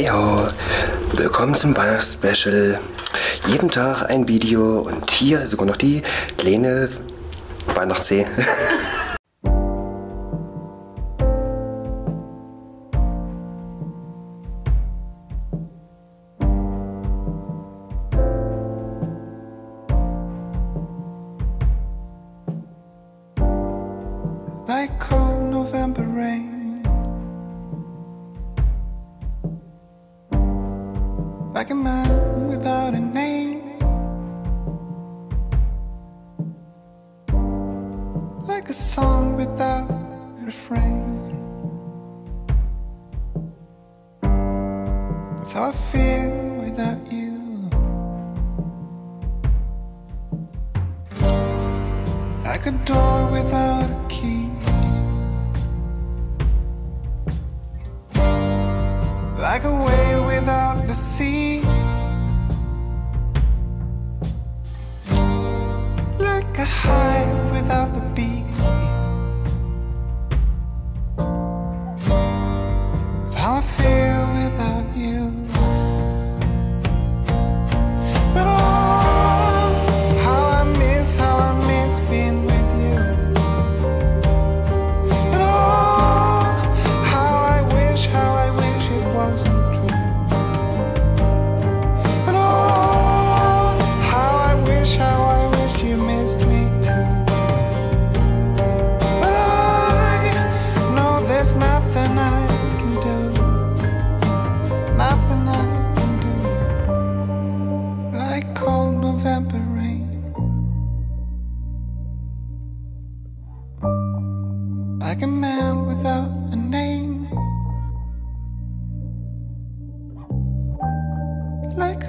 Hey ho, willkommen zum Weihnachtsspecial. Jeden Tag ein Video und hier sogar noch die kleine Weihnachtssee. Like a man without a name. Like a song without a refrain. That's how I feel without you. Like a door without a key. Like a wave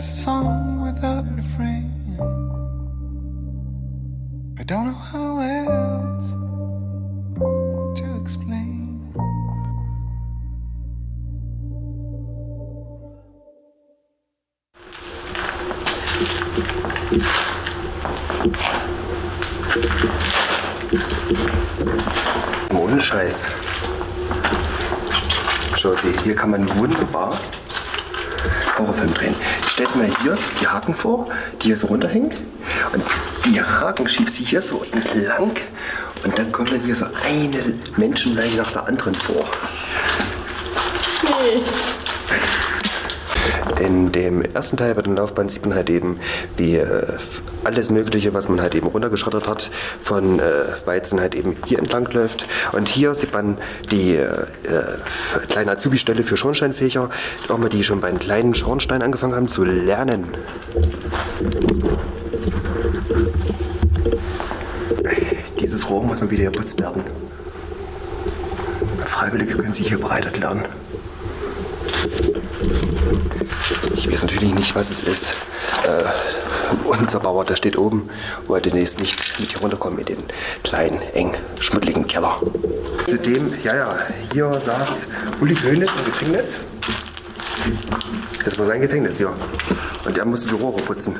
a song without a refrain. I don't know how else to explain. Ohne Scheiß. Schau sie, hier kann man wunderbar Horrorfilm drehen. Stellt mal hier die Haken vor, die hier so runterhängen. Und die Haken schiebst du hier so entlang. Und dann kommt dann hier so eine Menschenlein nach der anderen vor. In dem ersten Teil bei den Laufbahn sieht man halt eben, wie äh, alles Mögliche, was man halt eben runtergeschrottert hat, von äh, Weizen halt eben hier entlang läuft. Und hier sieht man die äh, äh, kleine Azubi-Stelle für Schornsteinfächer, auch mal die schon bei einem kleinen Schornstein angefangen haben zu lernen. Dieses Rohr muss mal wieder geputzt werden. Freiwillige können sich hier bereit erklären. Ich weiß natürlich nicht, was es ist. Äh, unser Bauer, der steht oben, wollte demnächst nicht mit hier runterkommen in den kleinen, eng, schmuddeligen Keller. Zudem, ja, ja, hier saß Uli Hoeneß im Gefängnis. Das war sein Gefängnis hier. Und er musste die Rohre putzen.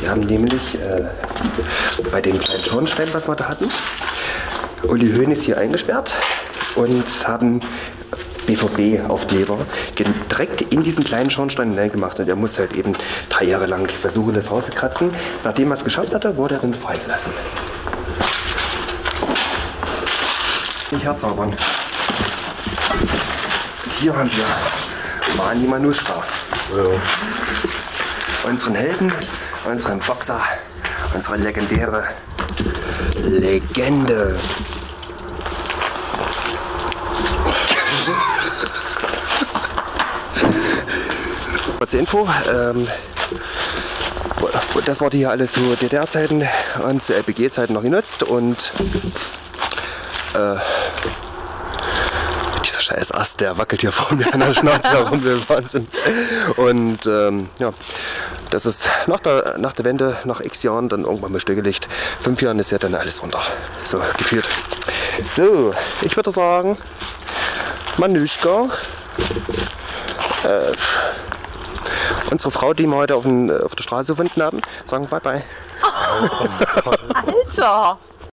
Wir haben nämlich äh, bei dem kleinen Schornstein, was wir da hatten, Uli Hoeneß hier eingesperrt und haben BVB-Aufkleber direkt in diesen kleinen Schornstein hineingemacht. Und er muss halt eben drei Jahre lang versuchen, das rauszukratzen. Nachdem er es geschafft hatte, wurde er dann freigelassen. Nicht herzaubern. Hier haben wir Mani Manuschka. Unseren Helden, unseren Boxer, unsere legendäre Legende. Kurze Info. Ähm, das wurde hier alles zu DDR-Zeiten und zu LPG-Zeiten noch genutzt und äh, dieser scheiß Ast, der wackelt hier vor mir an der Schnauze herum, wir Wahnsinn. Und ähm, ja, das ist nach der, nach der Wende, nach x Jahren, dann irgendwann mal stillgelegt. Fünf Jahren ist ja dann alles runter. So, gefühlt. So, ich würde sagen, Manuschka. Äh, unsere Frau, die wir heute auf, den, auf der Straße gefunden haben, sagen bye bye. Alter!